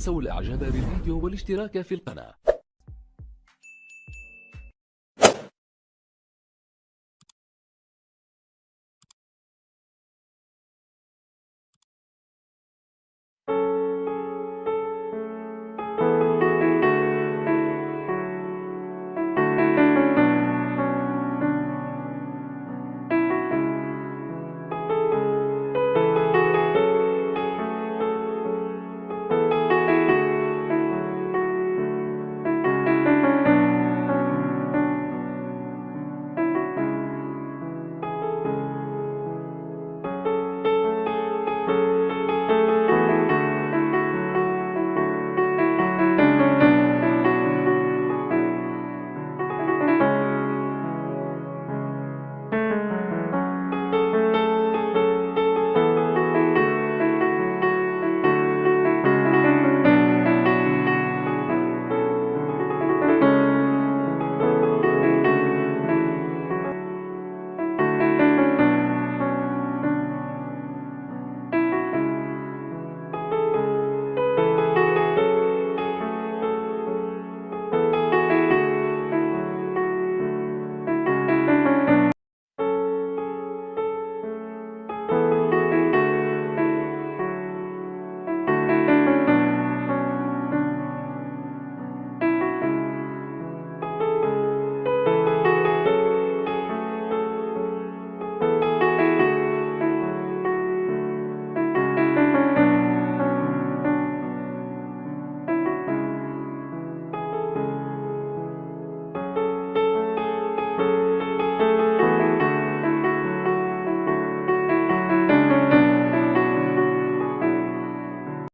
تنسوا الإعجاب بالفيديو والاشتراك في القناة.